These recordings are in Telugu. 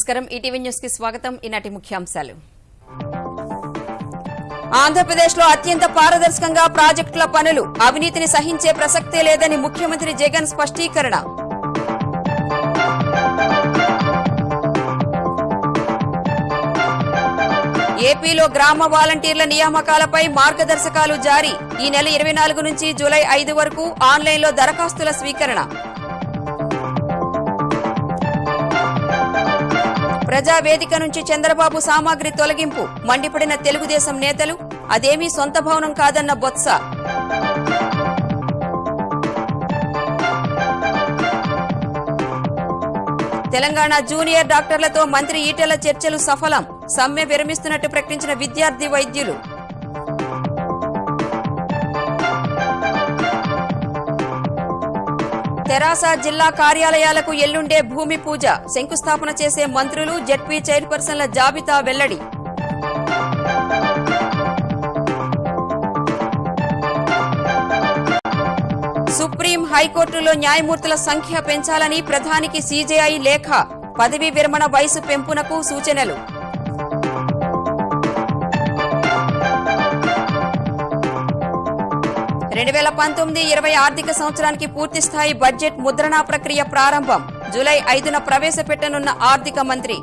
నమస్కారం. ఈటీవీ న్యూస్కి స్వాగతం. ఈనాటి ముఖ్యాంశాలు. ఆంధ్రప్రదేశ్లో అత్యంత పారదర్శకంగా ప్రాజెక్టుల పనులు అవినీతిని సహించే ప్రసక్తే లేదని ముఖ్యమంత్రి జగన్ స్పష్టీకరణ. ఏపీలో గ్రామ వాలంటీర్ల నియామకాలపై మార్గదర్శకాలు జారీ. ఈ నెల ఇరవై నాలుగు నుంచి జూలై ఐదు వరకు ఆన్లైన్లో దరఖాస్తుల స్వీకరణ. ప్రజావేదిక నుంచి చంద్రబాబు సామాగ్రి తొలగింపు మండిపడిన తెలుగుదేశం నేతలు అదేమీ సొంత భవనం కాదన్న బొత్స. తెలంగాణ జూనియర్ డాక్టర్లతో మంత్రి ఈటెల చర్చలు సఫలం సమ్మె విరమిస్తున్నట్టు ప్రకటించిన విద్యార్థి వైద్యులు. తెరాస జిల్లా కార్యాలయాలకు ఎల్లుండే భూమి పూజ శంకుస్థాపన చేసే మంత్రులు జెడ్పీ చైర్పర్సన్ల జాబితా వెల్లడి. సుప్రీం హైకోర్టులో న్యాయమూర్తుల సంఖ్య పెంచాలని ప్రధానికి సీజేఐ లేఖ పదవీ విరమణ వయసు పెంపునకు సూచనలు. రెండు వేల పంతొమ్మిది ఇరవై ఆర్థిక సంవత్సరానికి పూర్తి స్థాయి బడ్జెట్ ముద్రణా ప్రక్రియ ప్రారంభం జూలై ఐదున ప్రవేశపెట్టనున్న ఆర్థిక మంత్రి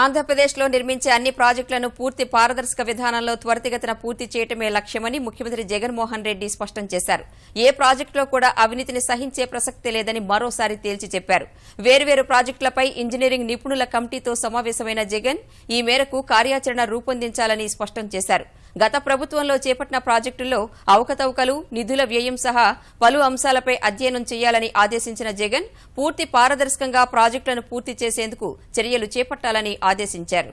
ఆంధ్రప్రదేశ్లో నిర్మించే అన్ని ప్రాజెక్టులను పూర్తి పారదర్శక విధానంలో త్వరితగతిన పూర్తి చేయటమే లక్ష్యమని ముఖ్యమంత్రి జగన్మోహన్ రెడ్డి స్పష్టం చేశారు. ఏ ప్రాజెక్టులో కూడా అవినీతిని సహించే ప్రసక్తి లేదని మరోసారి తేల్చి చెప్పారు. వేర్వేరు ప్రాజెక్టులపై ఇంజనీరింగ్ నిపుణుల కమిటీతో సమావేశమైన జగన్ ఈ మేరకు కార్యాచరణ రూపొందించాలని స్పష్టం చేశారు. గత ప్రభుత్వంలో చేపట్టిన ప్రాజెక్టుల్లో అవకతవకలు నిధుల వ్యయం సహా పలు అంశాలపై అధ్యయనం చేయాలని ఆదేశించిన జగన్ పూర్తి పారదర్శకంగా ప్రాజెక్టులను పూర్తి చేసేందుకు చర్యలు చేపట్టాలని ఆదేశించారు.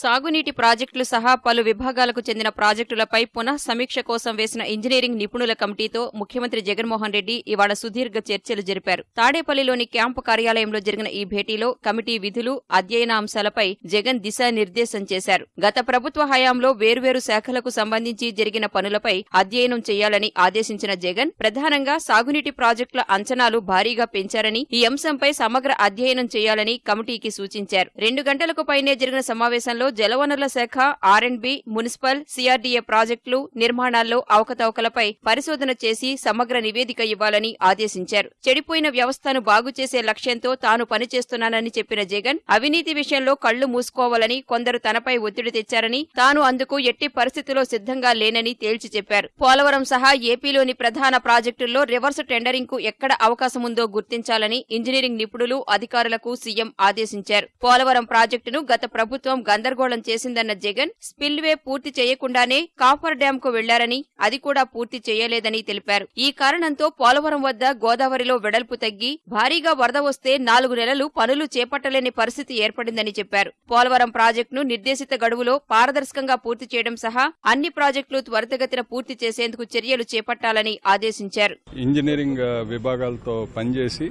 సాగునీటి ప్రాజెక్టులు సహా పలు విభాగాలకు చెందిన ప్రాజెక్టులపై పునః సమీక్ష కోసం వేసిన ఇంజనీరింగ్ నిపుణుల కమిటీతో ముఖ్యమంత్రి జగన్మోహన్ రెడ్డి ఇవాళ సుదీర్ఘ చర్చలు జరిపారు. తాడేపల్లిలోని క్యాంపు కార్యాలయంలో జరిగిన ఈ భేటీలో కమిటీ విధులు అధ్యయన అంశాలపై జగన్ దిశానిర్దేశం చేశారు. గత ప్రభుత్వ హయాంలో వేర్వేరు శాఖలకు సంబంధించి జరిగిన పనులపై అధ్యయనం చేయాలని ఆదేశించిన జగన్ ప్రధానంగా సాగునీటి ప్రాజెక్టుల అంచనాలు భారీగా పెంచారని ఈ అంశంపై సమగ్ర అధ్యయనం చేయాలని కమిటీకి సూచించారు. రెండు గంటలకు పైనే జరిగిన సమావేశంలో జలవనరుల శాఖ R and B municipal CRDA ప్రాజెక్టులు నిర్మాణాల్లో అవకతవకలపై పరిశోధన చేసి సమగ్ర నివేదిక ఇవ్వాలని ఆదేశించారు. చెడిపోయిన వ్యవస్థను బాగు చేసే లక్ష్యంతో తాను పనిచేస్తున్నానని చెప్పిన జగన్ అవినీతి విషయంలో కళ్ళు మూసుకోవాలని కొందరు తనపై ఒత్తిడి తెచ్చారని తాను అందుకు ఎట్టి పరిస్థితిలో సిద్ధంగా లేనని తేల్చి చెప్పారు. పోలవరం సహా ఏపీలోని ప్రధాన ప్రాజెక్టుల్లో రివర్స్ టెండరింగ్కు ఎక్కడ అవకాశముందో గుర్తించాలని ఇంజనీరింగ్ నిపుణులు అధికారులకు సీఎం ఆదేశించారు. పోలవరం ప్రాజెక్టును గత ప్రభుత్వం గందరగోళం చేసిందన్న జగన్ స్పిల్వే పూర్తి చేయకుండానే కాఫర్ డ్యాం కు వెళ్ళారని అది కూడా పూర్తి చేయలేదని తెలిపారు. ఈ కారణంతో పోలవరం వద్ద గోదావరిలో వెడల్పు తగ్గి భారీగా వరద వస్తే నాలుగు నెలలు పనులు చేపట్టలేని పరిస్థితి ఏర్పడిందని చెప్పారు. పోలవరం ప్రాజెక్టును నిర్దేశిత గడువులో పారదర్శకంగా పూర్తి చేయడం సహా అన్ని ప్రాజెక్టులు త్వరితగతిన పూర్తి చేసేందుకు చర్యలు చేపట్టాలని ఆదేశించారు. ఇంజనీరింగ్ విభాగాలతో పనిచేసి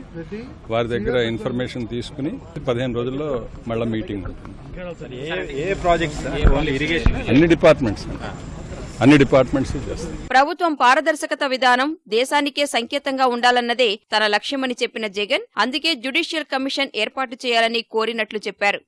వారి దగ్గర ఇన్ఫర్మేషన్ తీసుకుని పదిహేను రోజుల్లో మళ్ళీ మీటింగ్ ఉంటుంది. ఏ ప్రాజెక్ట్స్ ఓన్లీ ఇరిగేషన్ అన్ని డిపార్ట్మెంట్స్ అన్ని డిపార్ట్మెంట్స్ ప్రభుత్వం పారదర్శకత విధానం దేశానికే సంకేతంగా ఉండాలన్నదే తన లక్ష్యమని చెప్పిన జగన్ అందుకే జ్యుడిషియల్ కమిషన్ ఏర్పాటు చేయాలని కోరినట్లు చెప్పారు.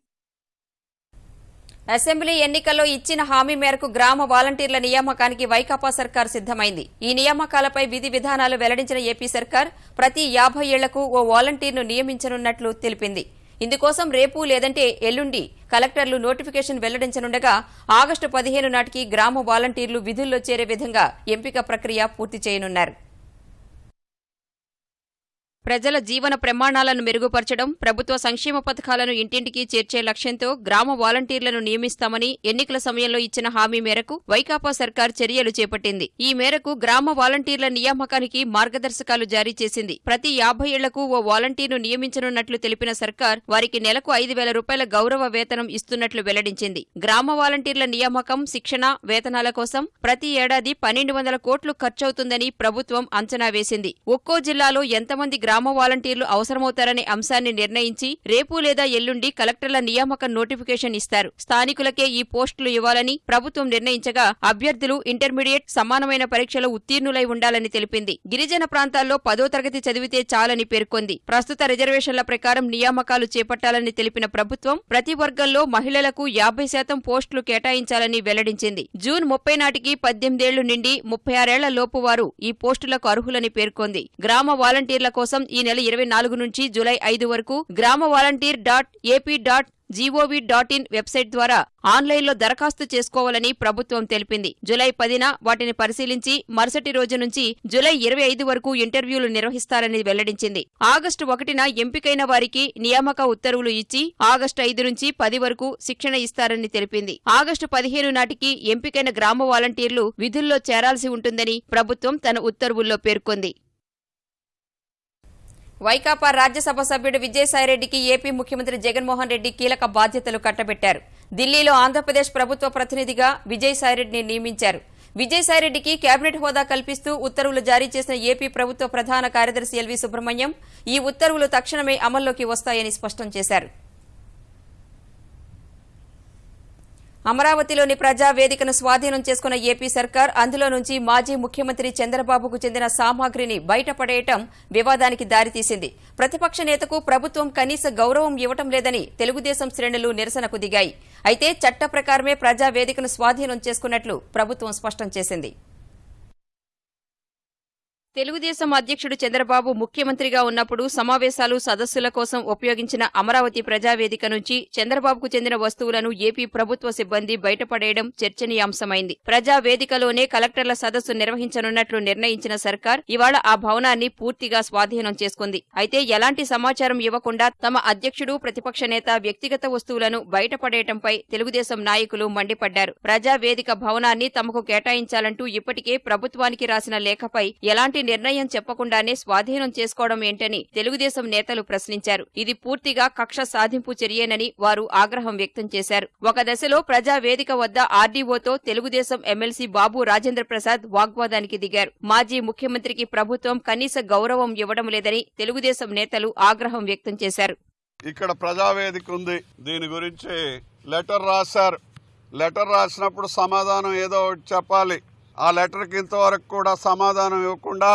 అసెంబ్లీ ఎన్నికల్లో ఇచ్చిన హామీ మేరకు గ్రామ వాలంటీర్ల నియామకానికి వైకాపా సర్కార్ సిద్దమైంది ఈ నియామకాలపై విధి విధానాలు వెల్లడించిన ఏపీ సర్కార్ ప్రతి యాభై ఏళ్ళకు ఓ వాలంటీర్ను నియమించనున్నట్లు తెలిపింది. ఇందుకోసం రేపు లేదంటే ఎల్లుండి కలెక్టర్లు నోటిఫికేషన్ వెల్లడించనుండగా ఆగస్టు పదిహేను నాటికి గ్రామ వాలంటీర్లు విధుల్లో చేరే విధంగా ఎంపిక ప్రక్రియ పూర్తి చేయనున్నారు. ప్రజల జీవన ప్రమాణాలను మెరుగుపరచడం ప్రభుత్వ సంక్షేమ పథకాలను ఇంటింటికి చేర్చే లక్ష్యంతో గ్రామ వాలంటీర్లను నియమిస్తామని ఎన్నికల సమయంలో ఇచ్చిన హామీ మేరకు వైకాపా సర్కార్ చర్యలు చేపట్టింది. ఈ మేరకు గ్రామ వాలంటీర్ల నియామకానికి మార్గదర్శకాలు జారీ చేసింది. ప్రతి యాభై ఏళ్ళకు ఓ వాలంటీర్ను నియమించనున్నట్లు తెలిపిన సర్కార్ వారికి నెలకు ఐదు వేల రూపాయల గౌరవ వేతనం ఇస్తున్నట్లు వెల్లడించింది. గ్రామ వాలంటీర్ల నియామకం శిక్షణ వేతనాల కోసం ప్రతి ఏడాది పన్నెండు వందల కోట్లు ఖర్చవుతుందని ప్రభుత్వం అంచనా వేసింది. ఒక్కో జిల్లాలో ఎంతమంది గ్రామ గ్రామ వాలంటీర్లు అవసరమవుతారనే అంశాన్ని నిర్ణయించి రేపు లేదా ఎల్లుండి కలెక్టర్ల నియామక నోటిఫికేషన్ ఇస్తారు. స్థానికులకే ఈ పోస్టులు ఇవ్వాలని ప్రభుత్వం నిర్ణయించగా అభ్యర్థులు ఇంటర్మీడియట్ సమానమైన పరీక్షలో ఉత్తీర్ణులై ఉండాలని తెలిపింది. గిరిజన ప్రాంతాల్లో పదో తరగతి చదివితే చాలని పేర్కొంది. ప్రస్తుత రిజర్వేషన్ల ప్రకారం నియామకాలు చేపట్టాలని తెలిపిన ప్రభుత్వం ప్రతి వర్గంలో మహిళలకు యాభై శాతం పోస్టులు కేటాయించాలని వెల్లడించింది. జూన్ ముప్పై నాటికి పద్దెనిమిదేళ్ళు నిండి ముప్పై ఆరేళ్ళ లోపు వారు ఈ పోస్టులకు అర్హులని పేర్కొంది. గ్రామ వాలంటీర్ల కోసం ఈ నెల ఇరవై నాలుగు నుంచి జూలై ఐదు వరకు గ్రామ volunteer dot AP dot GOV dot in website ద్వారా ఆన్లైన్లో దరఖాస్తు చేసుకోవాలని ప్రభుత్వం తెలిపింది. జులై పదిన వాటిని పరిశీలించి మరుసటి రోజు నుంచి జులై ఇరవై ఐదు వరకు ఇంటర్వ్యూలు నిర్వహిస్తారని వెల్లడించింది. ఆగస్టు ఒకటిన ఎంపికైన వారికి నియామక ఉత్తర్వులు ఇచ్చి ఆగస్టు ఐదు నుంచి పది వరకు శిక్షణ ఇస్తారని తెలిపింది. ఆగస్టు పదిహేను నాటికి ఎంపికైన గ్రామ వాలంటీర్లు విధుల్లో చేరాల్సి ఉంటుందని ప్రభుత్వం తన ఉత్తర్వుల్లో పేర్కొంది. వైకాపా రాజ్యసభ సభ్యుడు విజయసాయిరెడ్డికి ఏపీ ముఖ్యమంత్రి జగన్మోహన్ రెడ్డి కీలక బాధ్యతలు కట్టబెట్టారు. ఢిల్లీలో ఆంధ్రప్రదేశ్ ప్రభుత్వ ప్రతినిధిగా విజయసాయిరెడ్డిని నియమించారు. విజయసాయిరెడ్డికి కేబినెట్ హోదా కల్పిస్తూ ఉత్తర్వులు జారీ చేసిన ఏపీ ప్రభుత్వ ప్రధాన కార్యదర్శి ఎల్వి సుబ్రహ్మణ్యం ఈ ఉత్తర్వులు తక్షణమే అమల్లోకి వస్తాయని స్పష్టం చేశారు. అమరావతిలోని ప్రజా వేదికను స్వాధీనం చేసుకున్న ఏపీ సర్కార్ అందులో నుంచి మాజీ ముఖ్యమంత్రి చంద్రబాబుకు చెందిన సామాగ్రిని బయటపడేయటం వివాదానికి దారితీసింది. ప్రతిపక్ష నేతకు ప్రభుత్వం కనీస గౌరవం ఇవ్వటం లేదని తెలుగుదేశం శ్రేణులు నిరసనకు దిగాయి. అయితే చట్ట ప్రకారమే ప్రజా వేదికను స్వాధీనం చేసుకున్నట్లు ప్రభుత్వం స్పష్టం చేసింది. తెలుగుదేశం అధ్యక్షుడు చంద్రబాబు ముఖ్యమంత్రిగా ఉన్నప్పుడు సమావేశాలు సదస్సుల కోసం ఉపయోగించిన అమరావతి ప్రజావేదిక నుంచి చంద్రబాబుకు చెందిన వస్తువులను ఏపీ ప్రభుత్వ సిబ్బంది బయటపడేయడం చర్చనీయాంశమైంది. ప్రజావేదికలోనే కలెక్టర్ల సదస్సు నిర్వహించనున్నట్లు నిర్ణయించిన సర్కార్ ఇవాళ ఆ భవనాన్ని పూర్తిగా స్వాధీనం చేసుకుంది. అయితే ఎలాంటి సమాచారం ఇవ్వకుండా తమ అధ్యక్షుడు ప్రతిపక్ష నేత వ్యక్తిగత వస్తువులను బయటపడేయటంపై తెలుగుదేశం నాయకులు మండిపడ్డారు. ప్రజావేదిక భవనాన్ని తమకు కేటాయించాలంటూ ఇప్పటికే ప్రభుత్వానికి రాసిన లేఖపై ఎలాంటి నిర్ణయం చెప్పకుండానే స్వాధీనం చేసుకోవడం ఏంటని తెలుగుదేశం నేతలు ప్రశ్నించారు. ఇది పూర్తిగా కక్ష సాధింపు చర్యేనని వారు ఆగ్రహం వ్యక్తం చేశారు. ఒక దశలో ప్రజా వేదిక వద్ద ఆర్డీఓతో తెలుగుదేశం ఎమ్మెల్సీ బాబు రాజేంద్ర ప్రసాద్ వాగ్వాదానికి దిగారు. మాజీ ముఖ్యమంత్రికి ప్రభుత్వం కనీస గౌరవం ఇవ్వడం లేదని తెలుగుదేశం నేతలు ఆగ్రహం వ్యక్తం చేశారు. ఇక్కడ ప్రజావేదిక ఉంది. దీని గురించి లెటర్ రాశారు. లెటర్ రాసినప్పుడు సమాధానం ఏదో ఒకటి చెప్పాలి. ఆ లెటర్కి ఇంతవరకు కూడా సమాధానం ఇవ్వకుండా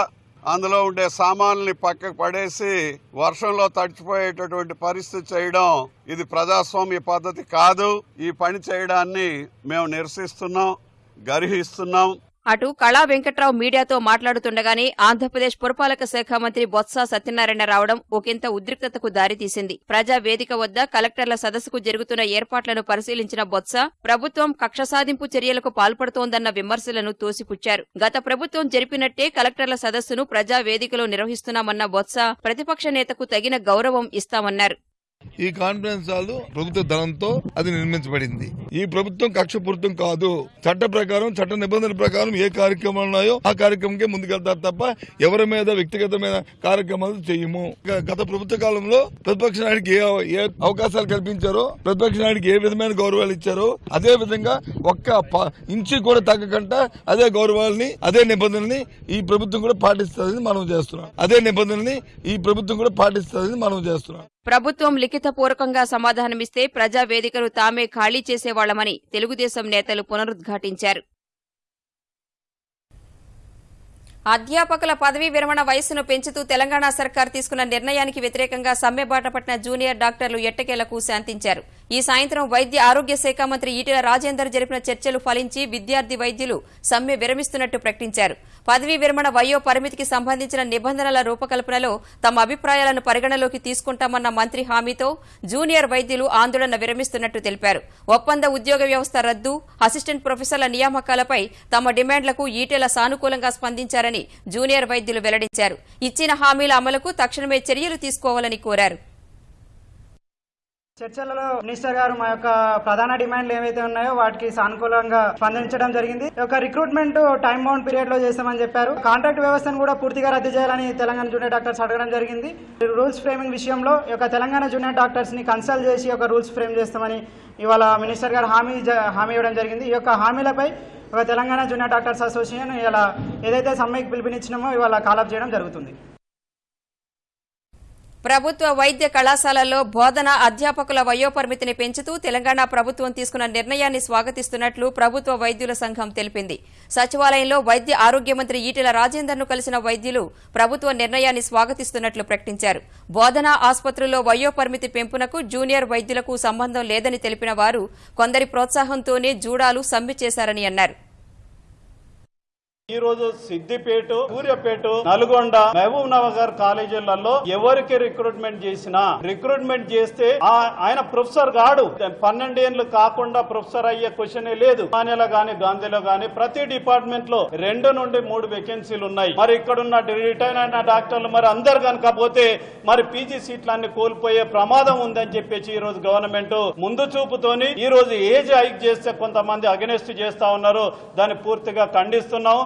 అందులో ఉండే సామాన్లని పక్కకు పడేసి వర్షంలో తడిచిపోయేటటువంటి పరిస్థితి చేయడం ఇది ప్రజాస్వామ్య పద్ధతి కాదు. ఈ పని చేయడాన్ని మేము నిరసిస్తున్నాం గర్హిస్తున్నాం. అటు కళా వెంకట్రావు మీడియాతో మాట్లాడుతుండగానే ఆంధ్రప్రదేశ్ పురపాలక శాఖ మంత్రి బొత్స సత్యనారాయణ రావడం ఒకంత ఉద్రిక్తతకు దారితీసింది. ప్రజా వేదిక వద్ద కలెక్టర్ల సదస్సుకు జరుగుతున్న ఏర్పాట్లను పరిశీలించిన బొత్స ప్రభుత్వం కక్ష సాధింపు చర్యలకు పాల్పడుతోందన్న విమర్శలను తోసిపుచ్చారు. గత ప్రభుత్వం జరిపినట్టే కలెక్టర్ల సదస్సును ప్రజా వేదికలో నిర్వహిస్తున్నామన్న బొత్స ప్రతిపక్ష నేతకు తగిన గౌరవం ఇస్తామన్నారు. ఈ కాన్ఫరెన్స్ హాల్ ప్రభుత్వ ధనంతో అది నిర్మించబడింది. ఈ ప్రభుత్వం కక్షపూరితం కాదు. చట్ట ప్రకారం చట్ట నిబంధనల ప్రకారం ఏ కార్యక్రమాలు ఉన్నాయో ఆ కార్యక్రమంకే ముందుకెళ్తారు తప్ప ఎవరి మీద వ్యక్తిగతమైన కార్యక్రమాలు చేయము. గత ప్రభుత్వ కాలంలో ప్రతిపక్ష నాయుడికి ఏ ఏ అవకాశాలు కల్పించారో ప్రతిపక్ష నాయుడికి ఏ విధమైన గౌరవాలు ఇచ్చారో అదే విధంగా ఒక్క ప- కూడా తగ్గకుండా అదే గౌరవాలని అదే నిబంధనల్ని ఈ ప్రభుత్వం కూడా పాటిస్తుందని మనం చేస్తున్నాం. అదే నిబంధనల్ని ఈ ప్రభుత్వం కూడా పాటిస్తుందని మనం చేస్తున్నాం. ప్రభుత్వం లిఖితపూర్వకంగా సమాధానమిస్తే ప్రజావేదికను తామే ఖాళీ చేసేవాళ్ళమని తెలుగుదేశం నేతలు పునరుద్ఘాటించారు. అధ్యాపకుల పదవీ విరమణ వయస్సును పెంచుతూ తెలంగాణ సర్కార్ తీసుకున్న నిర్ణయానికి వ్యతిరేకంగా సమ్మెబాట పట్టిన జూనియర్ డాక్టర్లు ఎట్టకేలకు శాంతించారు. ఈ సాయంత్రం వైద్య ఆరోగ్య శాఖ మంత్రి ఈటెల రాజేందర్ జరిపిన చర్చలు ఫలించి విద్యార్థి వైద్యులు సమ్మె విరమిస్తున్నట్టు ప్రకటించారు. పదవీ విరమణ వయో పరిమితికి సంబంధించిన నిబంధనల రూపకల్పనలో తమ అభిప్రాయాలను పరిగణలోకి తీసుకుంటామన్న మంత్రి హామీతో జూనియర్ వైద్యులు ఆందోళన విరమిస్తున్నట్టు తెలిపారు. ఒప్పంద ఉద్యోగ వ్యవస్థ రద్దు అసిస్టెంట్ ప్రొఫెసర్ల నియామకాలపై తమ డిమాండ్లకు ఈటెల సానుకూలంగా స్పందించారని జూనియర్ వైద్యులు వెల్లడించారు. ఇచ్చిన హామీల అమలుకు తక్షణమే చర్యలు తీసుకోవాలని కోరారు. చర్చలలో మినిస్టర్ గారు మా యొక్క ప్రధాన డిమాండ్లు ఏవైతే ఉన్నాయో వాటికి సానుకూలంగా స్పందించడం జరిగింది. ఒక రిక్రూట్మెంట్ టైం బౌండ్ పీరియడ్లో చేస్తామని చెప్పారు. కాంట్రాక్ట్ వ్యవస్థను కూడా పూర్తిగా రద్దు చేయాలని తెలంగాణ జూనియర్ డాక్టర్స్ అడగడం జరిగింది. రూల్స్ ఫ్రేమింగ్ విషయంలో యొక్క తెలంగాణ జూనియర్ డాక్టర్స్ని కన్సల్ట్ చేసి ఒక రూల్స్ ఫ్రేమ్ చేస్తామని ఇవాళ మినిస్టర్ గారు హామీ హామీ ఇవ్వడం జరిగింది. ఈ యొక్క హామీలపై తెలంగాణ జూనియర్ డాక్టర్స్ అసోసియేషన్ ఇలా ఏదైతే సమ్మెకి పిలుపునిచ్చినామో ఇవాళ కాలప్ చేయడం జరుగుతుంది. ప్రభుత్వ వైద్య కళాశాలల్లో బోధన అధ్యాపకుల వయోపరిమితిని పెంచుతూ తెలంగాణ ప్రభుత్వం తీసుకున్న నిర్ణయాన్ని స్వాగతిస్తున్నట్లు ప్రభుత్వ వైద్యుల సంఘం తెలిపింది. సచివాలయంలో వైద్య ఆరోగ్య మంత్రి ఈటెల రాజేందర్ను కలిసిన వైద్యులు ప్రభుత్వ నిర్ణయాన్ని స్వాగతిస్తున్నట్లు ప్రకటించారు. బోధన ఆసుపత్రుల్లో వయోపరిమితి పెంపునకు జూనియర్ వైద్యులకు సంబంధం లేదని తెలిపిన వారు కొందరి ప్రోత్సాహంతోనే జూడాలు సమ్మె చేశారని అన్నారు. ఈ రోజు సిద్దిపేట సూర్యపేట నల్గొండ మహబూబ్ నగర్ కాలేజీలలో ఎవరికి రిక్రూట్మెంట్ చేసినా రిక్రూట్మెంట్ చేస్తే ఆ- ఆయన ప్రొఫెసర్ గాడు పన్నెండేళ్ళు కాకుండా ప్రొఫెసర్ అయ్యే క్వశ్చన్ లేదు. మానేలో గాని గాంధీలో గాని ప్రతి డిపార్ట్మెంట్లో రెండు నుండి మూడు వేకెన్సీలు ఉన్నాయి. మరి ఇక్కడ ఉన్న రిటైర్ అయిన డాక్టర్లు మరి అందరు కనుక పోతే మరి పీజీ సీట్లన్నీ కోల్పోయే ప్రమాదం ఉందని చెప్పేసి ఈ రోజు గవర్నమెంట్ ముందు చూపుతోని ఈ రోజు ఏజ్ హైక్ చేస్తే కొంతమంది అగెనెస్ట్ చేస్తా ఉన్నారు. దాన్ని పూర్తిగా ఖండిస్తున్నాం.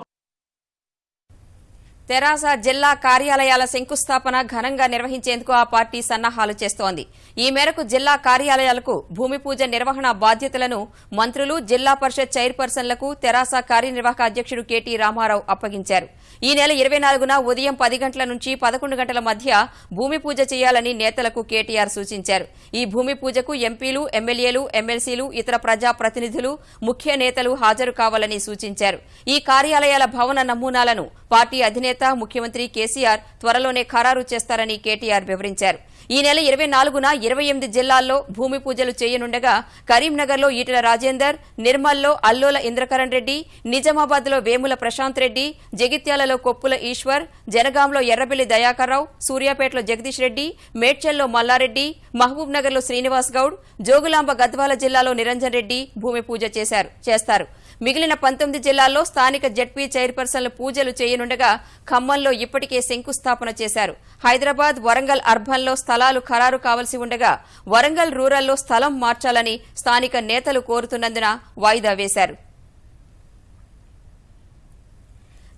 తెరాస జిల్లా కార్యాలయాల శంకుస్థాపన ఘనంగా నిర్వహించేందుకు ఆ పార్టీ సన్నాహాలు చేస్తోంది. ఈ మేరకు జిల్లా కార్యాలయాలకు భూమి పూజ నిర్వహణ బాధ్యతలను మంత్రులు జిల్లా పరిషత్ చైర్పర్సన్లకు తెరాస కార్యనిర్వాహక అధ్యక్షుడు కెటి రామారావు అప్పగించారు. ఈ నెల ఇరవై నాలుగున ఉదయం పది గంటల నుంచి పదకొండు గంటల మధ్య భూమి పూజ చేయాలని నేతలకు కేటీఆర్ సూచించారు. ఈ భూమి పూజకు ఎంపీలు ఎమ్మెల్యేలు ఎమ్మెల్సీలు ఇతర ప్రజా ప్రతినిధులు ముఖ్య నేతలు హాజరు కావాలని సూచించారు. ఈ కార్యాలయాల భవన నమూనాలను పార్టీ అధినేత ముఖ్యమంత్రి కేసీఆర్ త్వరలోనే ఖరారు చేస్తారని కేటీఆర్ వివరించారు. ఈ నెల ఇరవై నాలుగున ఇరవై ఎనిమిది జిల్లాల్లో భూమి పూజలు చేయనుండగా కరీంనగర్లో ఈటల రాజేందర్ నిర్మల్లో అల్లోల ఇంద్రకరణ్ రెడ్డి నిజామాబాద్లో వేముల ప్రశాంత్ రెడ్డి జగిత్యాలలో కొప్పుల ఈశ్వర్ జనగాంలో ఎర్రబెల్లి దయాకర్రావు సూర్యాపేటలో జగదీష్ రెడ్డి మేడ్చల్లో మల్లారెడ్డి మహబూబ్నగర్లో శ్రీనివాస్ గౌడ్ జోగులాంబ గద్వాల జిల్లాలో నిరంజన్ రెడ్డి భూమి పూజ చేశారు చేస్తారు. మిగిలిన పంతొమ్మిది జిల్లాల్లో స్థానిక జడ్పీ చైర్పర్సన్లు పూజలు చేయనుండగా ఖమ్మంలో ఇప్పటికే శంకుస్థాపన చేశారు. హైదరాబాద్ వరంగల్ అర్బన్లో స్థలాలు ఖరారు కావలసి ఉండగా వరంగల్ రూరల్లో స్థలం మార్చాలని స్థానిక నేతలు కోరుతున్నందున వాయిదా వేశారు.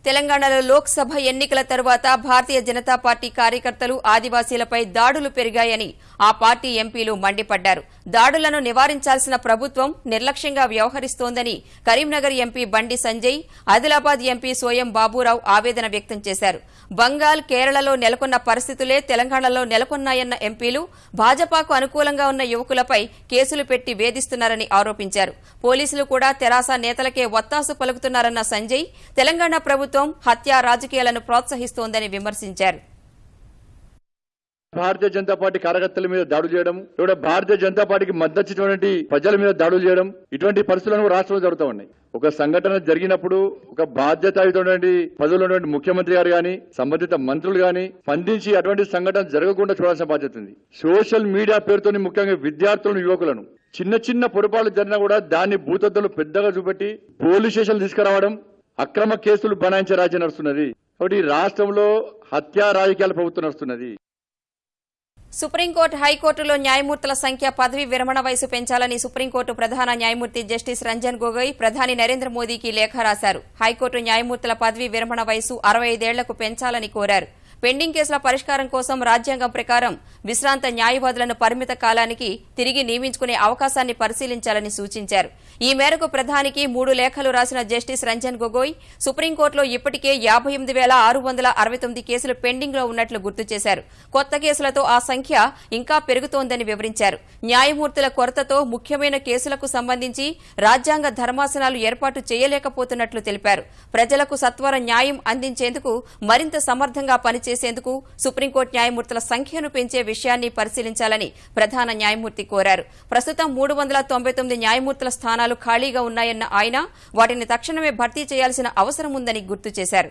తెలంగాణలో లోక్సభ ఎన్నికల తరువాత భారతీయ జనతా పార్టీ కార్యకర్తలు ఆదివాసీలపై దాడులు పెరిగాయని ఆ పార్టీ ఎంపీలు మండిపడ్డారు. దాడులను నివారించాల్సిన ప్రభుత్వం నిర్లక్ష్యంగా వ్యవహరిస్తోందని కరీంనగర్ ఎంపీ బండి సంజయ్ ఆదిలాబాద్ ఎంపీ సోయం బాబురావు ఆవేదన వ్యక్తం చేశారు. బంగాల్ కేరళలో నెలకొన్న పరిస్థితులే తెలంగాణలో నెలకొన్నాయన్న ఎంపీలు భాజపాకు అనుకూలంగా ఉన్న యువకులపై కేసులు పెట్టి వేధిస్తున్నారని ఆరోపించారు. పోలీసులు కూడా తెరాస నేతలకే ఒత్తాసు పలుకుతున్నారన్న సంజయ్ తెలంగాణ ప్రభుత్వం హత్యా రాజకీయాలను ప్రోత్సహిస్తోందని విమర్శించారు. భారతీయ జనతా పార్టీ కార్యకర్తల మీద దాడులు చేయడం లేదా భారతీయ జనతా పార్టీకి మద్దతు ఇచ్చినటువంటి ప్రజల మీద దాడులు చేయడం ఇటువంటి పరిస్థితులను రాష్ట్రంలో జరుగుతూ ఉన్నాయి. ఒక సంఘటన జరిగినప్పుడు ఒక బాధ్యత పదవులు ఉన్నటువంటి ముఖ్యమంత్రి గారు గాని సంబంధిత మంత్రులు గాని స్పందించి అటువంటి సంఘటన జరగకుండా చూడాల్సిన బాధ్యత ఉంది. సోషల్ మీడియా పేరుతోని ముఖ్యంగా విద్యార్థులను యువకులను చిన్న చిన్న పొరపాట్లు జరిగినా కూడా దాన్ని భూతత్తులు పెద్దగా చూపెట్టి పోలీస్ స్టేషన్లు తీసుకురావడం అక్రమ కేసులు బనాయించే రాజ్యం నడుస్తున్నది. కాబట్టి రాష్ట్రంలో హత్యా రాజకీయాల ప్రభుత్వం నడుస్తున్నది. సుప్రీంకోర్టు హైకోర్టులో న్యాయమూర్తుల సంఖ్య పదవి విరమణ వయసు పెంచాలని సుప్రీంకోర్టు ప్రధాన న్యాయమూర్తి జస్టిస్ రంజన్ గొగోయ్ ప్రధాని నరేంద్ర మోదీకి లేఖ రాశారు. హైకోర్టు న్యాయమూర్తుల పదవి విరమణ వయసు అరవై ఐదేళ్ళకు పెంచాలని కోరారు. పెండింగ్ కేసుల పరిష్కారం కోసం రాజ్యాంగం ప్రకారం విశ్రాంత న్యాయవాదులను పరిమిత కాలానికి తిరిగి నియమించుకునే అవకాశాన్ని పరిశీలించాలని సూచించారు. ఈ మేరకు ప్రధానికి మూడు లేఖలు రాసిన జస్టిస్ రంజన్ గొగోయ్ సుప్రీంకోర్టులో ఇప్పటికే యాభై ఎనిమిది వేల ఆరు వందల అరవై తొమ్మిది కేసులు పెండింగ్లో ఉన్నట్లు గుర్తు చేశారు. కొత్త కేసులతో ఆ సంఖ్య ఇంకా పెరుగుతోందని వివరించారు. న్యాయమూర్తుల కొరతతో ముఖ్యమైన కేసులకు సంబంధించి రాజ్యాంగ ధర్మాసనాలు ఏర్పాటు చేయలేకపోతున్నట్లు తెలిపారు. ప్రజలకు సత్వర న్యాయం అందించేందుకు మరింత సమర్థంగా చేసేందుకు సుప్రీంకోర్టు న్యాయమూర్తుల సంఖ్యను పెంచే విషయాన్ని పరిశీలించాలని ప్రధాన న్యాయమూర్తి కోరారు. ప్రస్తుతం మూడు వందల తొంభై తొమ్మిది న్యాయమూర్తుల స్థానాలు ఖాళీగా ఉన్నాయన్న ఆయన వాటిని తక్షణమే భర్తీ చేయాల్సిన అవసరం ఉందని గుర్తు చేశారు.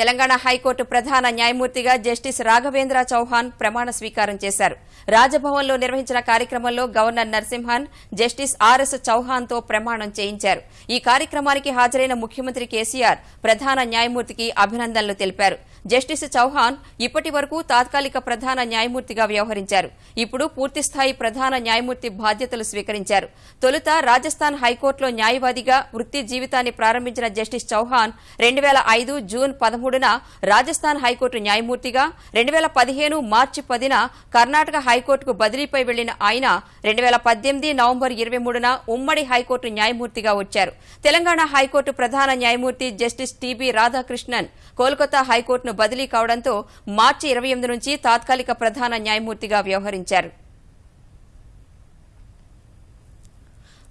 తెలంగాణ హైకోర్టు ప్రధాన న్యాయమూర్తిగా జస్టిస్ రాఘవేంద్ర చౌహాన్ ప్రమాణ స్వీకారం చేశారు. రాజభవన్లో నిర్వహించిన కార్యక్రమంలో governor Narasimhan justice R S చౌహాన్తో ప్రమాణం చేయించారు. ఈ కార్యక్రమానికి హాజరైన ముఖ్యమంత్రి కేసీఆర్ ప్రధాన న్యాయమూర్తికి అభినందనలు తెలిపారు. జస్టిస్ చౌహాన్ ఇప్పటి వరకు తాత్కాలిక ప్రధాన న్యాయమూర్తిగా వ్యవహరించారు. ఇప్పుడు పూర్తిస్థాయి ప్రధాన న్యాయమూర్తి బాధ్యతలు స్వీకరించారు. తొలుత రాజస్థాన్ హైకోర్టులో న్యాయవాదిగా వృత్తి జీవితాన్ని ప్రారంభించిన జస్టిస్ చౌహాన్ రెండు వేల ఐదు జూన్ పదమూడు మూడున రాజస్థాన్ హైకోర్టు న్యాయమూర్తిగా రెండు వేల పదిహేను మార్చి పదిన కర్ణాటక హైకోర్టుకు బదిలీపై వెళ్ళిన ఆయన రెండు వేల పద్దెనిమిది నవంబర్ ఇరవై మూడున ఉమ్మడి హైకోర్టు న్యాయమూర్తిగా వచ్చారు. తెలంగాణ హైకోర్టు ప్రధాన న్యాయమూర్తి జస్టిస్ టీబీ రాధాకృష్ణన్ కోల్కతా హైకోర్టును బదిలీ కావడంతో మార్చి ఇరవై ఎనిమిది నుంచి తాత్కాలిక ప్రధాన న్యాయమూర్తిగా వ్యవహరించారు.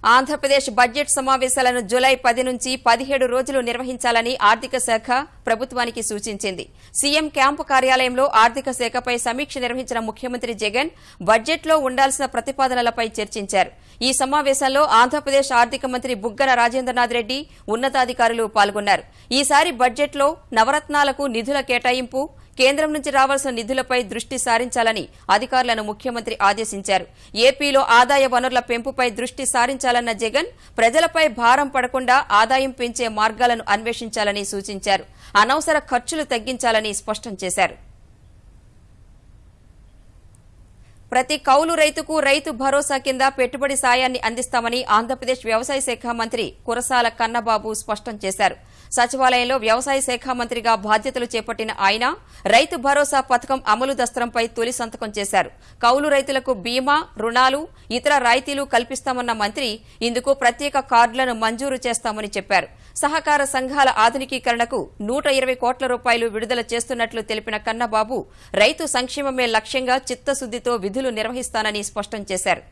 ఆంధ్రప్రదేశ్ బడ్జెట్ సమావేశాలను జులై పది నుంచి పదిహేడు రోజులు నిర్వహించాలని ఆర్థిక శాఖ ప్రభుత్వానికి సూచించింది. సీఎం క్యాంపు కార్యాలయంలో ఆర్థిక శాఖపై సమీక్ష నిర్వహించిన ముఖ్యమంత్రి జగన్ బడ్జెట్లో ఉండాల్సిన ప్రతిపాదనలపై చర్చించారు. ఈ సమావేశంలో ఆంధ్రప్రదేశ్ ఆర్థిక మంత్రి బుగ్గన రాజేంద్రనాథ్ రెడ్డి ఉన్నతాధికారులు పాల్గొన్నారు. ఈసారి బడ్జెట్లో నవరత్నాలకు నిధుల కేటాయింపు కేంద్రం నుంచి రావాల్సిన నిధులపై దృష్టి సారించాలని అధికారులను ముఖ్యమంత్రి ఆదేశించారు. ఏపీలో ఆదాయ వనరుల పెంపుపై దృష్టి సారించాలన్న జగన్ ప్రజలపై భారం పడకుండా ఆదాయం పెంచే మార్గాలను అన్వేషించాలని సూచించారు. అనవసర ఖర్చులు తగ్గించాలని స్పష్టం చేశారు. ప్రతి కౌలు రైతుకు రైతు భరోసా కింద పెట్టుబడి సాయాన్ని అందిస్తామని ఆంధ్రప్రదేశ్ వ్యవసాయ శాఖ మంత్రి కురసాల కన్నబాబు స్పష్టం చేశారు. సచివాలయంలో వ్యవసాయ శాఖ మంత్రిగా బాధ్యతలు చేపట్టిన ఆయన రైతు భరోసా పథకం అమలు దస్త్రంపై తొలి సంతకం చేశారు. కౌలు రైతులకు బీమా రుణాలు ఇతర రాయితీలు కల్పిస్తామన్న మంత్రి ఇందుకు ప్రత్యేక కార్డులను మంజూరు చేస్తామని చెప్పారు. సహకార సంఘాల ఆధునికీకరణకు నూట ఇరవై కోట్ల రూపాయలు విడుదల చేస్తున్నట్లు తెలిపిన కన్నబాబు రైతు సంక్షేమమే లక్ష్యంగా చిత్తశుద్దితో విధులు నిర్వహిస్తానని స్పష్టం చేశారు.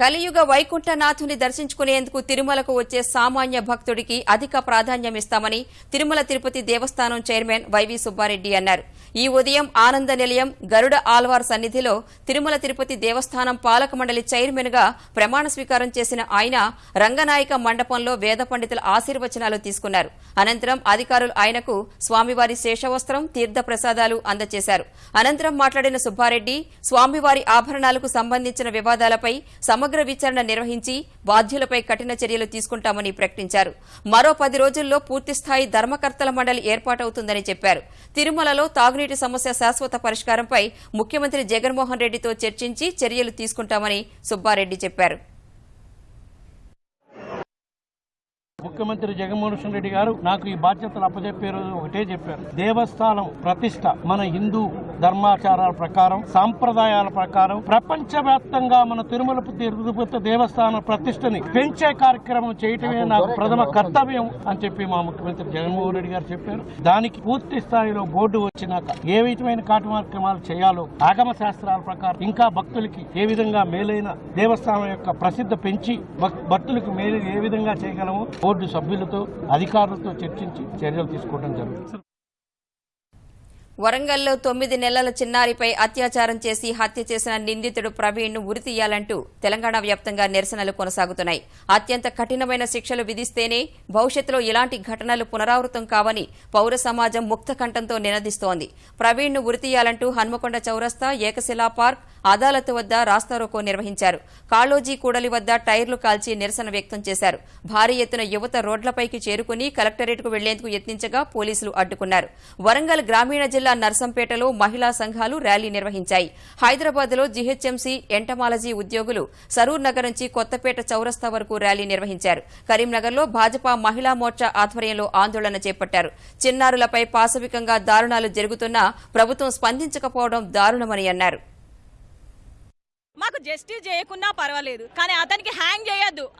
కలియుగ వైకుంఠనాథుని దర్శించుకునేందుకు తిరుమలకు వచ్చే సామాన్య భక్తుడికి అధిక ప్రాధాన్యమిస్తామని తిరుమల తిరుపతి దేవస్థానం చైర్మన్ వైవి సుబ్బారెడ్డి అన్నారు. ఈ ఉదయం ఆనంద నిలయం గరుడ ఆల్వార్ సన్నిధిలో తిరుమల తిరుపతి దేవస్థానం పాలక మండలి చైర్మన్గా ప్రమాణ స్వీకారం చేసిన ఆయన రంగనాయక మండపంలో వేద పండితుల ఆశీర్వచనాలు తీసుకున్నారు. అనంతరం అధికారులు ఆయనకు స్వామివారి శేషవస్త్రం తీర్థ ప్రసాదాలు అందజేశారు అనంతరం మాట్లాడిన సుబ్బారెడ్డి స్వామివారి ఆభరణాలకు సంబంధించిన వివాదాలపై సమగ్ర విచారణ నిర్వహించి బాధ్యులపై కఠిన చర్యలు తీసుకుంటామని ప్రకటించారు. మరో పది రోజుల్లో పూర్తిస్థాయి ధర్మకర్తల మండలి ఏర్పాటవుతుందని చెప్పారు. తిరుమలలో తాగునీటి సమస్య శాశ్వత పరిష్కారంపై ముఖ్యమంత్రి జగన్మోహన్ రెడ్డితో చర్చించి చర్యలు తీసుకుంటామని సుబ్బారెడ్డి చెప్పారు. ముఖ్యమంత్రి జగన్మోహన్ రెడ్డి గారు నాకు ఈ బాధ్యతలు అప్పచెప్పే రోజు ఒకటే చెప్పారు. దేవస్థానం ప్రతిష్ట మన హిందూ ధర్మాచారాల ప్రకారం సాంప్రదాయాల ప్రకారం ప్రపంచవ్యాప్తంగా మన తిరుమల తిరుపతి దేవస్థానం ప్రతిష్టని పెంచే కార్యక్రమం చేయటమే నాకు ప్రథమ కర్తవ్యం అని చెప్పి మా ముఖ్యమంత్రి జగన్మోహన్ రెడ్డి గారు చెప్పారు. దానికి పూర్తి స్థాయిలో బోర్డు వచ్చినాక ఏ విధమైన కార్యక్రమాలు చేయాలో ఆగమ శాస్త్రాల ప్రకారం ఇంకా భక్తులకి ఏ విధంగా మేలైన దేవస్థానం యొక్క ప్రసిద్ధి పెంచి భక్- భక్తులకు మేలు ఏ విధంగా చేయగలమో బోర్డు సభ్యులతో అధికారులతో చర్చించి చర్యలు తీసుకోవడం జరుగుతుంది. వరంగల్లో తొమ్మిది నెలల చిన్నారిపై అత్యాచారం చేసి హత్య చేసిన నిందితుడు ప్రవీణ్ను ఉరితీయాలంటూ తెలంగాణ వ్యాప్తంగా నిరసనలు కొనసాగుతున్నాయి. అత్యంత కఠినమైన శిక్షలు విధిస్తేనే భవిష్యత్తులో ఇలాంటి ఘటనలు పునరావృతం కావని పౌర సమాజం ముక్త కంఠంతో నినదిస్తోంది. ప్రవీణ్ను ఉరితీయాలంటూ హన్మకొండ చౌరస్తా ఏకశిలా పార్క్ అదాలత్ వద్ద రాస్తారోకో నిర్వహించారు. కాళోజీ కూడలి వద్ద టైర్లు కాల్చి నిరసన వ్యక్తం చేశారు. భారీ ఎత్తున యువత రోడ్లపైకి చేరుకుని కలెక్టరేట్కు వెళ్ళేందుకు యత్నించగా పోలీసులు అడ్డుకున్నారు. వరంగల్ గ్రామీణ జిల్లా నర్సంపేటలో మహిళా సంఘాలు ర్యాలీ నిర్వహించాయి. హైదరాబాద్లో జీహెచ్ఎంసీ ఎంటమాలజీ ఉద్యోగులు సరూర్ నగర్ నుంచి కొత్తపేట చౌరస్తా వరకు ర్యాలీ నిర్వహించారు. కరీంనగర్లో భాజపా మహిళా మోర్చా ఆధ్వర్యంలో ఆందోళన చేపట్టారు. చిన్నారులపై పాశవికంగా దారుణాలు జరుగుతున్నా ప్రభుత్వం స్పందించకపోవడం దారుణమని అన్నారు. మాకు జస్టిస్ చేయకున్నా పర్వాలేదు కానీ అతనికి హ్యాంగ్ చేయొద్దు.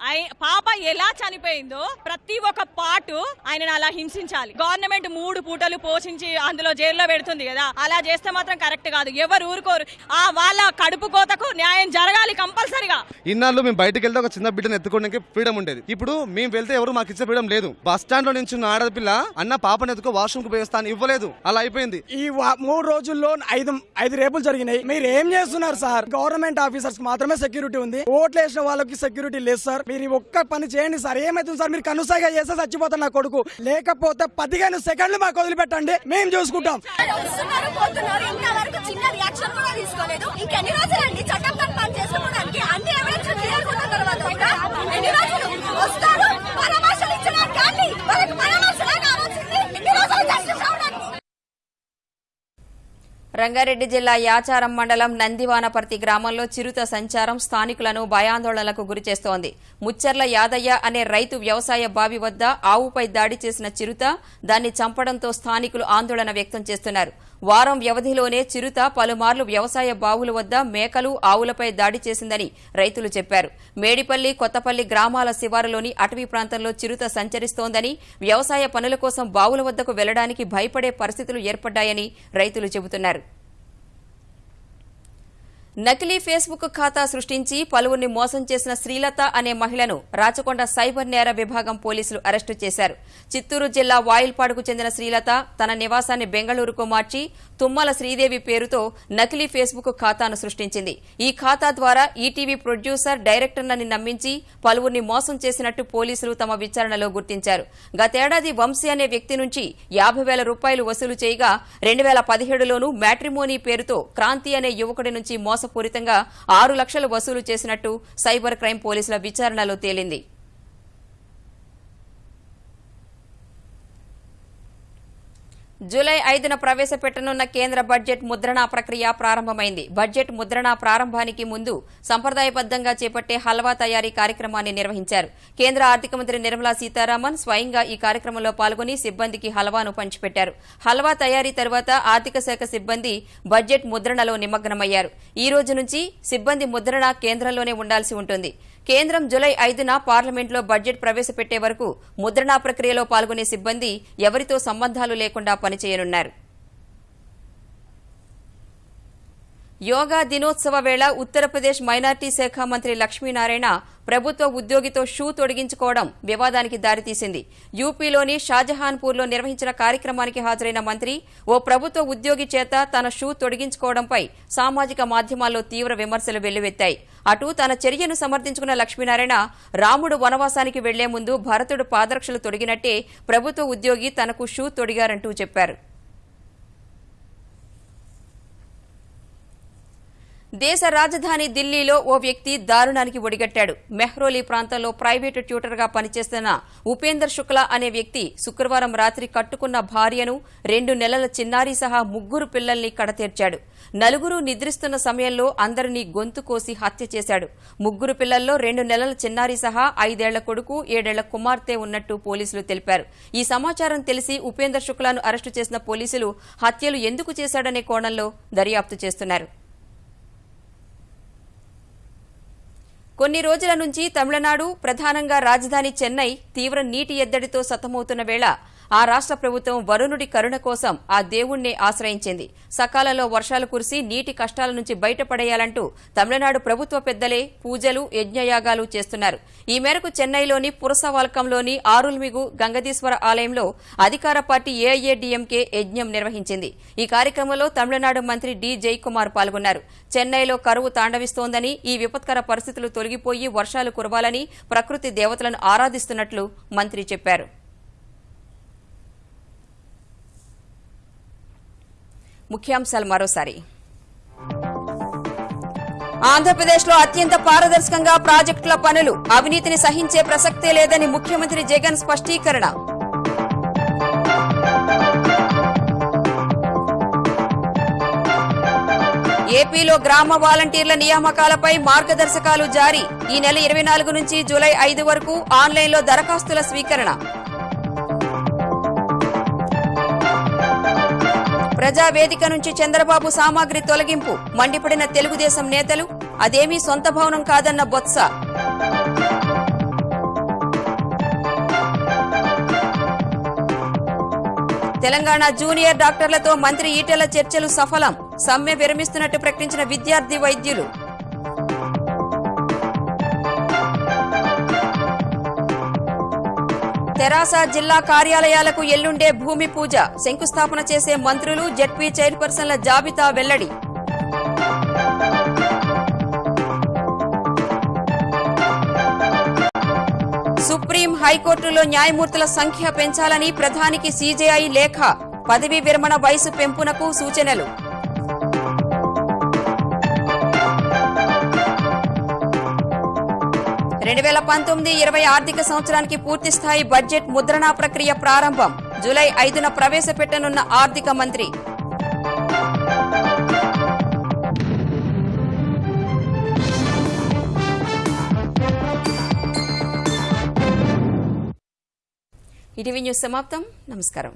పాప ఎలా చనిపోయిందో ప్రతి ఒక్క పాటు ఆయనను అలా హింసించాలి. గవర్నమెంట్ మూడు పూటలు పోషించి అందులో జైల్లో పెడుతుంది కదా అలా చేస్తే మాత్రం కరెక్ట్ కాదు. ఎవరు ఊరుకోరు. ఆ వాళ్ళ కడుపు కోతకు న్యాయం జరగాలి కంపల్సరిగా. ఇన్నాళ్ళు మేము బయటకు వెళ్తే ఒక చిన్న బిడ్డను ఎత్తుకోవడానికి ఫ్రీడమ్ ఉండేది. ఇప్పుడు మేము వెళ్తే ఎవరు మాకు ఇచ్చే ఫ్రీడమ్ లేదు. బస్ స్టాండ్లో నుంచి ఆడపిల్ల అన్న పాపను ఎత్తుకో వాష్రూమ్కు పోయేస్తాను ఇవ్వలేదు. అలా అయిపోయింది. ఈ వా- మూడు రోజుల్లో ఐదు ఐదు రేపులు జరిగినాయి. మీరు ఏం చేస్తున్నారు సార్? గవర్నమెంట్ ఆఫీసర్స్ మాత్రమే సెక్యూరిటీ ఉంది. ఓట్లు వేసిన వాళ్ళకి సెక్యూరిటీ లేదు సార్ మీరు ఒక్క పని చేయండి సార్ ఏమైతుంది సార్ మీరు కనుసాగా చేస్తే చచ్చిపోతాను నా కొడుకు. లేకపోతే పదిహేను సెకండ్లు మాకు వదిలిపెట్టండి. మేము చూసుకుంటాం. వస్తున్నారు పోతున్నారు ఇంతవరకు చిన్న రియాక్షన్ కూడా తీసుకోలేదు ఇంకెన్ని రోజులండి చట్టం తన పని చేసుకోవడానికి అన్ని ఎవిడెన్స్ క్లియర్ ఉన్న తర్వాత కూడా ఎన్ని రోజులు వస్తారు పరామర్శలు ఇచ్చడానికి కానీ వాళ్ళకి పరామర్శలే కావాల్సింది ఎన్ని రోజులు జస్టిస్ అవడానికి రంగారెడ్డి జిల్లా యాచారం మండలం నందివానపర్తి గ్రామంలో చిరుత సంచారం స్థానికులను భయాందోళనలకు గురిచేస్తోంది ముచ్చర్ల యాదయ్య అనే రైతు వ్యవసాయ బావి వద్ద ఆవుపై దాడి చేసిన చిరుత దాన్ని చంపడంతో స్థానికులు ఆందోళన వ్యక్తం చేస్తున్నారు. వారం వ్యవధిలోనే చిరుత పలుమార్లు వ్యవసాయ బావుల వద్ద మేకలు ఆవులపై దాడి చేసిందని రైతులు చెప్పారు. మేడిపల్లి కొత్తపల్లి గ్రామాల శివారులోని అటవీ ప్రాంతంలో చిరుత సంచరిస్తోందని వ్యవసాయ పనుల కోసం బావుల వద్దకు వెళ్ళడానికి భయపడే పరిస్థితులు ఏర్పడ్డాయని రైతులు చెబుతున్నారు. నకిలీ ఫేస్బుక్ ఖాతా సృష్టించి పలువురిని మోసం చేసిన శ్రీలత అనే మహిళను రాచకొండ సైబర్ నేర విభాగం పోలీసులు అరెస్టు చేశారు. చిత్తూరు జిల్లా వాయిల్పాడుకు చెందిన శ్రీలత తన నివాసాన్ని బెంగళూరుకు మార్చి తుమ్మల శ్రీదేవి పేరుతో నకిలీ ఫేస్బుక్ ఖాతాను సృష్టించింది. ఈ ఖాతా ద్వారా ఈటీవీ ప్రొడ్యూసర్ డైరెక్టర్లని నమ్మించి పలువురిని మోసం చేసినట్టు పోలీసులు తమ విచారణలో గుర్తించారు. గతేడాది వంశీ అనే వ్యక్తి నుంచి యాభై వేల రూపాయలు వసూలు చేయగా రెండు వేల పదిహేడులోనూ మ్యాట్రిమోనీ పేరుతో క్రాంతి అనే యువకుడి నుంచి మోసపూరితంగా ఆరు లక్షలు వసూలు చేసినట్టు సైబర్ క్రైమ్ పోలీసుల విచారణలో తేలింది. జూలై ఐదున ప్రవేశపెట్టనున్న కేంద్ర బడ్జెట్ ముద్రణ ప్రక్రియ ప్రారంభమైంది. బడ్జెట్ ముద్రణ ప్రారంభానికి ముందు సంప్రదాయబద్దంగా చేపట్టే హల్వా తయారీ కార్యక్రమాన్ని నిర్వహించారు. కేంద్ర ఆర్థిక మంత్రి నిర్మలా సీతారామన్ స్వయంగా ఈ కార్యక్రమంలో పాల్గొని సిబ్బందికి హల్వాను పంచిపెట్టారు. హల్వా తయారీ తర్వాత ఆర్థిక శాఖ సిబ్బంది బడ్జెట్ ముద్రణలో నిమగ్నమయ్యారు. ఈ రోజు నుంచి సిబ్బంది ముద్రణ కేంద్రంలోనే ఉండాల్సి ఉంటుంది. కేంద్రం జులై ఐదున పార్లమెంట్లో బడ్జెట్ ప్రవేశపెట్టే వరకు ముద్రణా ప్రక్రియలో పాల్గొనే సిబ్బంది ఎవరితో సంబంధాలు లేకుండా పనిచేయనున్నారు. యోగా దినోత్సవ వేళ ఉత్తరప్రదేశ్ మైనార్టీ శాఖ మంత్రి లక్ష్మీనారాయణ ప్రభుత్వ ఉద్యోగితో షూ తొడిగించుకోవడం వివాదానికి దారితీసింది. యూపీలోని షాజహాన్పూర్లో నిర్వహించిన కార్యక్రమానికి హాజరైన మంత్రి ఓ ప్రభుత్వ ఉద్యోగి చేత తన షూ తొడిగించుకోవడంపై సామాజిక మాధ్యమాల్లో తీవ్ర విమర్శలు వెల్లువెత్తాయి. అటు తన చర్యను సమర్థించుకున్న లక్ష్మీనారాయణ రాముడు వనవాసానికి వెళ్ళే ముందు భరతుడు పాదరక్షలు తొడిగినట్టే ప్రభుత్వ ఉద్యోగి తనకు షూ తొడిగారంటూ చెప్పారు. దేశ రాజధాని ఢిల్లీలో ఓ వ్యక్తి దారుణానికి ఒడిగట్టాడు. మెహ్రోలీ ప్రాంతంలో ప్రైవేటు ట్యూటర్గా పనిచేస్తున్న ఉపేందర్ శుక్లా అనే వ్యక్తి శుక్రవారం రాత్రి కట్టుకున్న భార్యను రెండు నెలల చిన్నారి సహా ముగ్గురు పిల్లల్ని కడతేర్చాడు. నలుగురు నిద్రిస్తున్న సమయంలో అందరినీ గొంతు కోసి హత్య చేశాడు. ముగ్గురు పిల్లల్లో రెండు నెలల చిన్నారి సహా ఐదేళ్ళ కొడుకు ఏడేళ్ళ కుమార్తె ఉన్నట్టు పోలీసులు తెలిపారు. ఈ సమాచారం తెలిసి ఉపేందర్ శుక్లాను అరెస్టు చేసిన పోలీసులు హత్యలు ఎందుకు చేశాడనే కోణంలో దర్యాప్తు చేస్తున్నారు. కొన్ని రోజుల నుంచి తమిళనాడు ప్రధానంగా రాజధాని చెన్నై తీవ్ర నీటి ఎద్దడితో సతమవుతున్న వేళ ఆ రాష్ట్ర ప్రభుత్వం వరుణుడి కరుణ కోసం ఆ దేవుణ్ణి ఆశ్రయించింది. సకాలంలో వర్షాలు కురిసి నీటి కష్టాల నుంచి బయటపడేయాలంటూ తమిళనాడు ప్రభుత్వ పెద్దలే పూజలు యజ్ఞయాగాలు చేస్తున్నారు. ఈ మేరకు చెన్నైలోని పురసవాల్కంలోని ఆరుల్మిగు గంగదీశ్వర ఆలయంలో అధికార పార్టీ ఏఐఏడీఎంకే యజ్ఞం నిర్వహించింది. ఈ కార్యక్రమంలో తమిళనాడు మంత్రి డి జయకుమార్ పాల్గొన్నారు. చెన్నైలో కరువు తాండవిస్తోందని ఈ విపత్కర పరిస్థితులు తొలగిపోయి వర్షాలు కురవాలని ప్రకృతి దేవతలను ఆరాధిస్తున్నట్లు మంత్రి చెప్పారు. ముఖ్యాంశాలు మరోసారి. ఆంధ్రప్రదేశ్లో అత్యంత పారదర్శకంగా ప్రాజెక్టుల పనులు అవినీతిని సహించే ప్రసక్తే లేదని ముఖ్యమంత్రి జగన్ స్పష్టీకరణ. ఏపీలో గ్రామ వాలంటీర్ల నియామకాలపై మార్గదర్శకాలు జారీ. ఈ నెల ఇరవై నాలుగు నుంచి జూలై ఐదు వరకు ఆన్లైన్లో దరఖాస్తుల స్వీకరణ. ప్రజావేదిక నుంచి చంద్రబాబు సామాగ్రి తొలగింపు మండిపడిన తెలుగుదేశం నేతలు అదేమీ సొంత భవనం కాదన్న బొత్స. తెలంగాణ జూనియర్ డాక్టర్లతో మంత్రి ఈటెల చర్చలు సఫలం సమ్మె విరమిస్తున్నట్టు ప్రకటించిన విద్యార్థి వైద్యులు. తెరాస జిల్లా కార్యాలయాలకు ఎల్లుండే భూమి పూజ. శంకుస్థాపన చేసే మంత్రులు జడ్పీ చైర్పర్సన్ల జాబితా వెల్లడి. సుప్రీం హైకోర్టులో న్యాయమూర్తుల సంఖ్య పెంచాలని ప్రధానికి సీజేఐ లేఖ. పదవీ విరమణ వయసు పెంపునకు సూచనలు. రెండు వేల పంతొమ్మిది ఇరవై ఆర్థిక సంవత్సరానికి పూర్తిస్థాయి బడ్జెట్ ముద్రణ ప్రక్రియ ప్రారంభం జూలై ఐదున ప్రవేశపెట్టనున్న ఆర్థిక మంత్రి. ఇటీవీ న్యూస్ సమాప్తం. నమస్కారం.